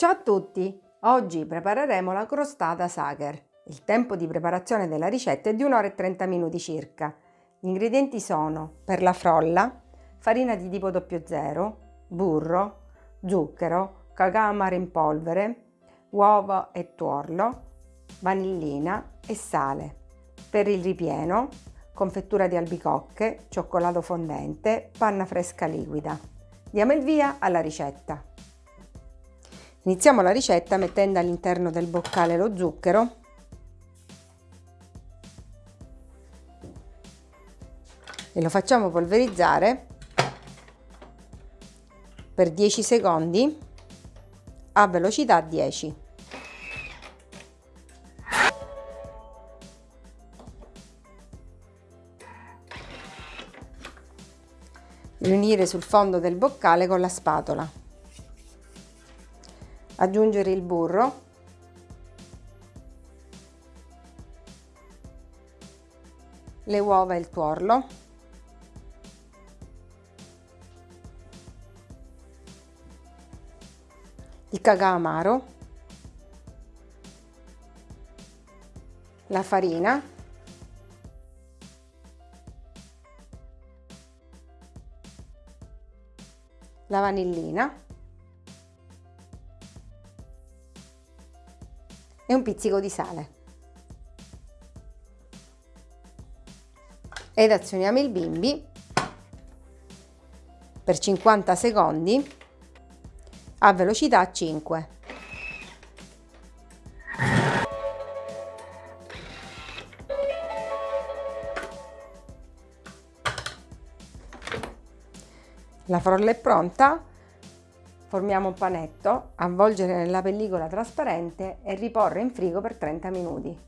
Ciao a tutti! Oggi prepareremo la crostata Sacher. Il tempo di preparazione della ricetta è di 1 ora e 30 minuti circa. Gli ingredienti sono per la frolla, farina di tipo 00, burro, zucchero, cacao amaro in polvere, uova e tuorlo, vanillina e sale. Per il ripieno, confettura di albicocche, cioccolato fondente, panna fresca liquida. Diamo il via alla ricetta. Iniziamo la ricetta mettendo all'interno del boccale lo zucchero e lo facciamo polverizzare per 10 secondi a velocità 10. Riunire sul fondo del boccale con la spatola aggiungere il burro. Le uova e il tuorlo. Il cacao amaro. La farina. La vanillina e un pizzico di sale. Ed azioniamo il bimbi per 50 secondi a velocità 5. La frolla è pronta, Formiamo un panetto, avvolgere nella pellicola trasparente e riporre in frigo per 30 minuti.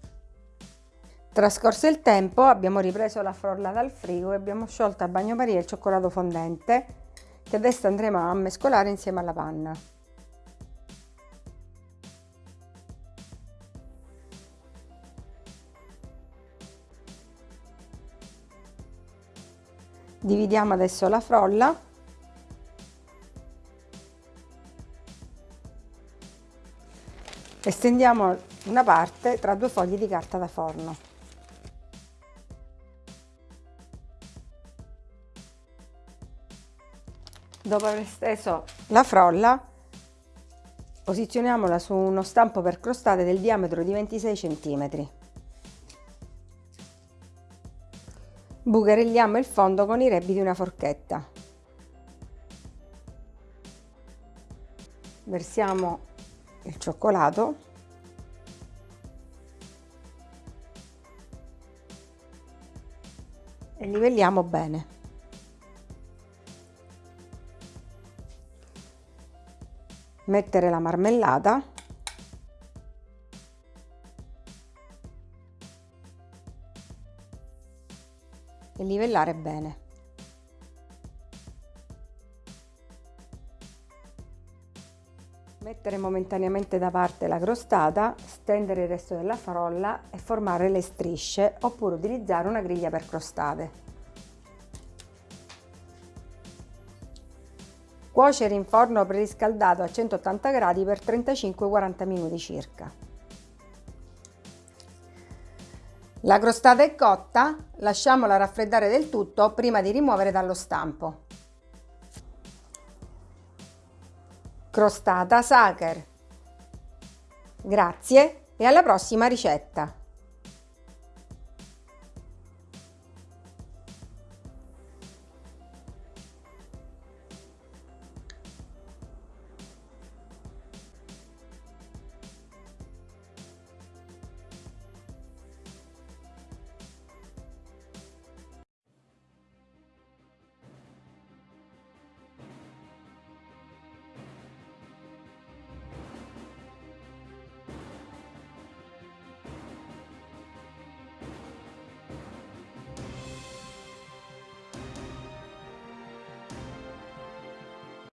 Trascorso il tempo abbiamo ripreso la frolla dal frigo e abbiamo sciolto a bagnomaria il cioccolato fondente che adesso andremo a mescolare insieme alla panna. Dividiamo adesso la frolla e stendiamo una parte tra due fogli di carta da forno. Dopo aver steso la frolla, posizioniamola su uno stampo per crostate del diametro di 26 cm. Bucherelliamo il fondo con i rebbi di una forchetta. Versiamo il cioccolato e livelliamo bene. Mettere la marmellata e livellare bene. Mettere momentaneamente da parte la crostata, stendere il resto della frolla e formare le strisce oppure utilizzare una griglia per crostate. Cuocere in forno preriscaldato a 180 gradi per 35-40 minuti circa. La crostata è cotta, lasciamola raffreddare del tutto prima di rimuovere dallo stampo. Crostata Sacher. Grazie e alla prossima ricetta!